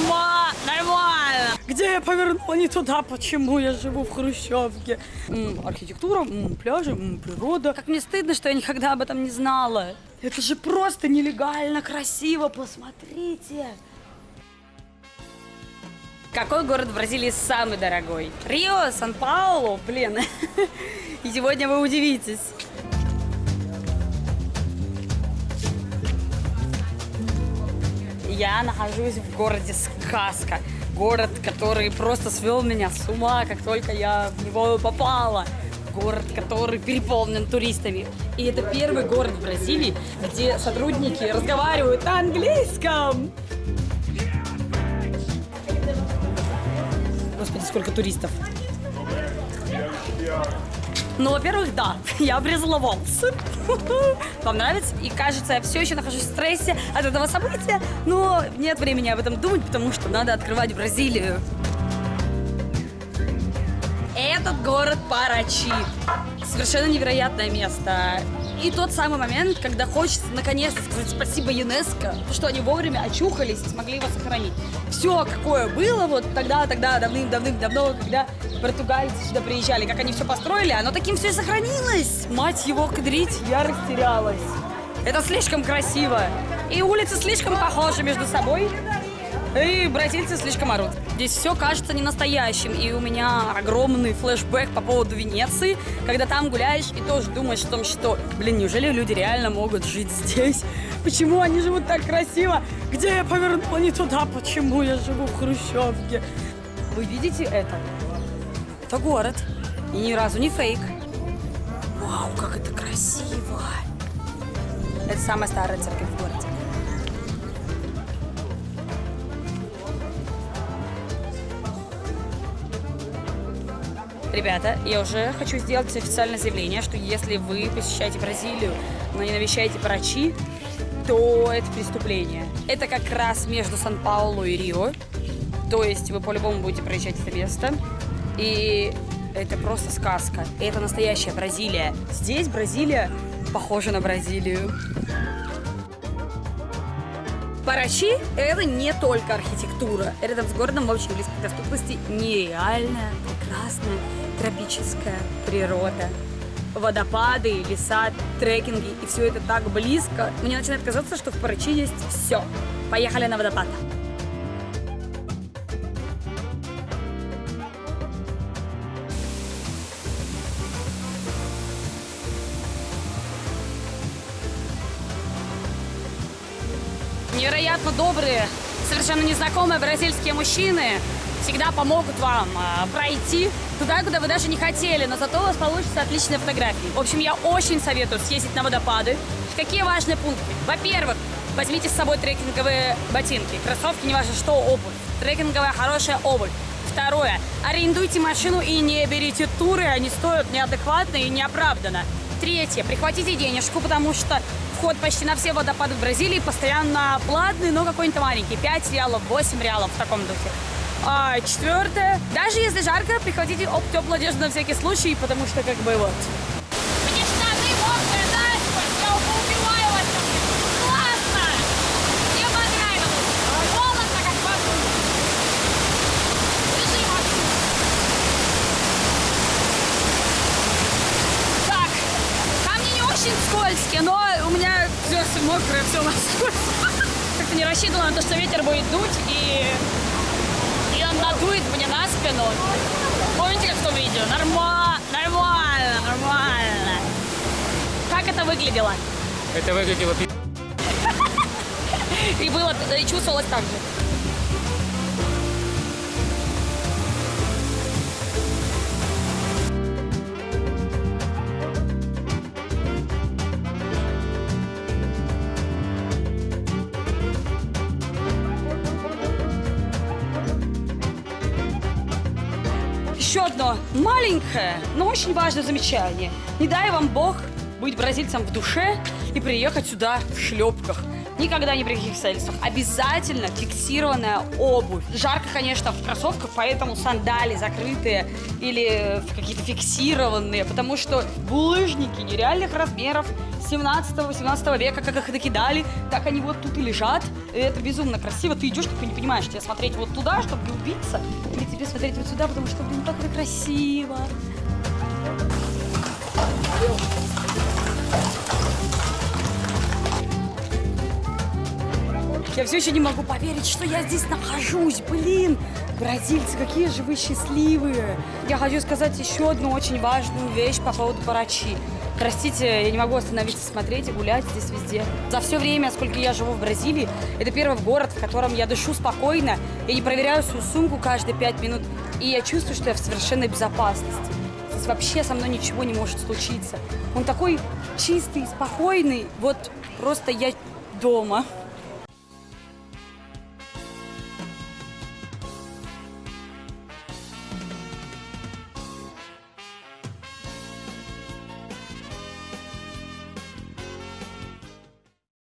Нормально, нормально. Где я повернула не туда? Почему я живу в Хрущевке? М, архитектура, м, пляжи, м, природа. Как мне стыдно, что я никогда об этом не знала. Это же просто нелегально красиво, посмотрите. Какой город в Бразилии самый дорогой? Рио, Сан-Паулу, блин. И сегодня вы удивитесь. Я нахожусь в городе Сказка. Город, который просто свел меня с ума, как только я в него попала. Город, который переполнен туристами. И это первый город в Бразилии, где сотрудники разговаривают на английском. Господи, сколько туристов. Ну, во-первых, да, я обрезала волосы. Вам нравится? И кажется, я все еще нахожусь в стрессе от этого события, но нет времени об этом думать, потому что надо открывать Бразилию. Этот город Парачи. Совершенно невероятное место. И тот самый момент, когда хочется наконец-то сказать спасибо ЮНЕСКО, что они вовремя очухались и смогли его сохранить. Все, какое было вот тогда, тогда, давным-давным-давно, когда португальцы сюда приезжали, как они все построили, оно таким все и сохранилось. Мать его кадрить, я растерялась. Это слишком красиво. И улицы слишком похожи между собой. И бразильцы слишком орут. Здесь все кажется не настоящим. И у меня огромный флешбэк по поводу Венеции, когда там гуляешь и тоже думаешь о том, что, блин, неужели люди реально могут жить здесь? Почему они живут так красиво? Где я повернула не туда? Почему я живу в Хрущевке? Вы видите это? Это город. И ни разу не фейк. Вау, как это красиво. Это самая старая церковь в городе. Ребята, я уже хочу сделать официальное заявление, что если вы посещаете Бразилию, но не навещаете Парачи, то это преступление. Это как раз между Сан-Паулу и Рио. То есть вы по-любому будете проезжать это место. И это просто сказка. Это настоящая Бразилия. Здесь Бразилия похожа на Бразилию. Парачи – это не только архитектура. Рядом с городом в очень близкой доступности нереальная, прекрасная, тропическая природа. Водопады, леса, трекинги, и все это так близко. Мне начинает казаться, что в Парачи есть все. Поехали на водопад. Невероятно добрые, совершенно незнакомые бразильские мужчины всегда помогут вам а, пройти туда, куда вы даже не хотели, но зато у вас получится отличные фотографии. В общем, я очень советую съездить на водопады. Какие важные пункты? Во-первых, возьмите с собой трекинговые ботинки, кроссовки, не важно что, обувь. Трекинговая хорошая обувь. Второе. Арендуйте машину и не берите туры, они стоят неадекватно и неоправданно. Третье. Прихватите денежку, потому что вход почти на все водопады в Бразилии постоянно платный, но какой-нибудь маленький. 5 реалов, 8 реалов в таком духе. А, четвертое. Даже если жарко, прихватите оп, теплую одежду на всякий случай, потому что как бы вот. Мне штаны мокрые, насквозь, я убиваю вас. Классно! Мне понравилось. Холодно, как в аду. Держи, Максим. Так, камни не очень скользкие, но у меня все мокрое, все насквозь. Как-то не рассчитывала на то, что ветер будет дуть, и и он надует мне на спину. Помните, как в том видео? Нормально, нормально, нормально. Как это выглядело? Это выглядело пи***. И было, и чувствовалось так же. Еще одно маленькое, но очень важное замечание. Не дай вам Бог быть бразильцем в душе и приехать сюда в шлепках. Никогда ни при каких обстоятельствах. Обязательно фиксированная обувь. Жарко, конечно, в кроссовках, поэтому сандали закрытые или какие-то фиксированные, потому что булыжники нереальных размеров 17-18 века, как их накидали, так они вот тут и лежат. И это безумно красиво. Ты идешь, такой не понимаешь, тебе смотреть вот туда, чтобы не убиться, или тебе смотреть вот сюда, потому что, блин, как это красиво. Я все еще не могу поверить, что я здесь нахожусь. Блин, бразильцы, какие же вы счастливые. Я хочу сказать еще одну очень важную вещь по поводу Парачи. Простите, я не могу остановиться смотреть и гулять здесь везде. За все время, сколько я живу в Бразилии, это первый город, в котором я дышу спокойно, я не проверяю свою сумку каждые пять минут, и я чувствую, что я в совершенной безопасности. Здесь вообще со мной ничего не может случиться. Он такой чистый, спокойный, вот просто я дома.